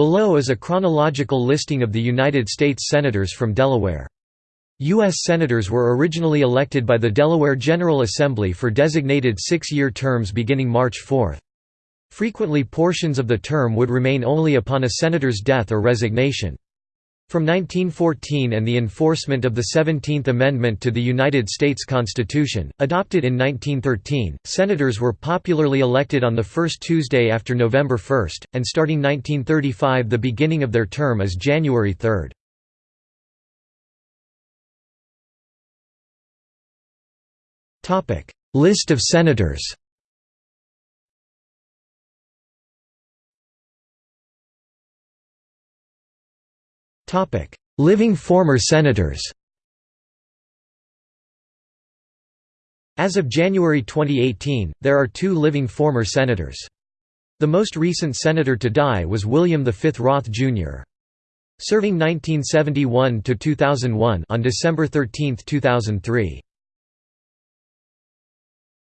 Below is a chronological listing of the United States Senators from Delaware. U.S. Senators were originally elected by the Delaware General Assembly for designated six-year terms beginning March 4. Frequently portions of the term would remain only upon a senator's death or resignation. From 1914 and the enforcement of the Seventeenth Amendment to the United States Constitution, adopted in 1913, senators were popularly elected on the first Tuesday after November 1, and starting 1935 the beginning of their term is January 3. List of senators Living former senators As of January 2018, there are two living former senators. The most recent senator to die was William V. Roth, Jr. Serving 1971–2001 on December 13, 2003.